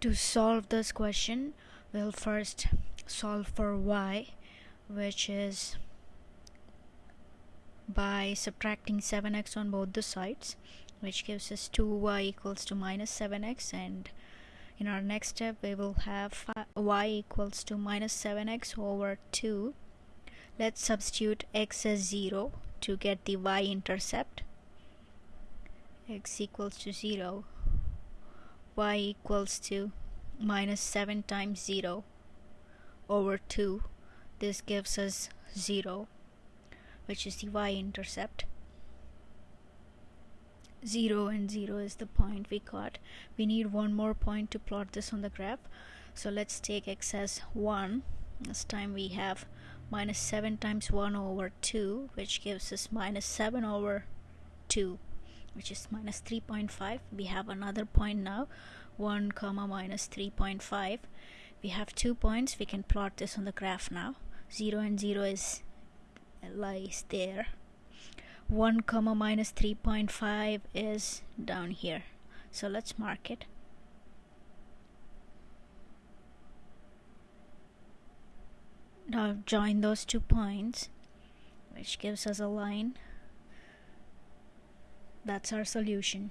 To solve this question, we'll first solve for y, which is by subtracting 7x on both the sides, which gives us 2y equals to minus 7x and in our next step we will have y equals to minus 7x over 2 let's substitute x as 0 to get the y-intercept x equals to 0 y equals to minus 7 times 0 over 2 this gives us 0 which is the y-intercept. 0 and 0 is the point we got. We need one more point to plot this on the graph. So let's take x as 1 this time we have minus 7 times 1 over 2 which gives us minus 7 over 2 which is minus 3.5 we have another point now 1 comma minus 3.5 we have two points. We can plot this on the graph now. 0 and 0 is lies there. 1 comma minus 3.5 is down here. So let's mark it. Now join those two points which gives us a line that's our solution